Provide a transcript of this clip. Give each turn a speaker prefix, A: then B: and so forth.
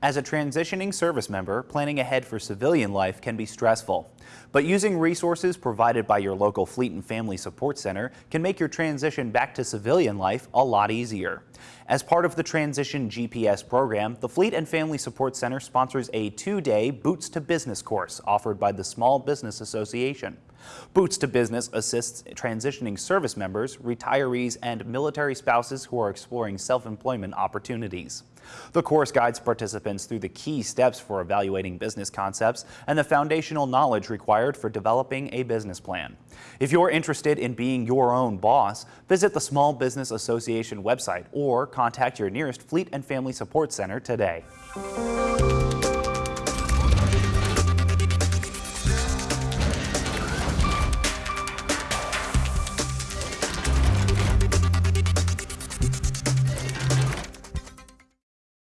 A: As a transitioning service member, planning ahead for civilian life can be stressful. But using resources provided by your local Fleet and Family Support Center can make your transition back to civilian life a lot easier. As part of the Transition GPS program, the Fleet and Family Support Center sponsors a two-day Boots to Business course offered by the Small Business Association. Boots to Business assists transitioning service members, retirees, and military spouses who are exploring self-employment opportunities. The course guides participants through the key steps for evaluating business concepts and the foundational knowledge required for developing a business plan. If you're interested in being your own boss, visit the Small Business Association website or contact your nearest Fleet and Family Support Center today.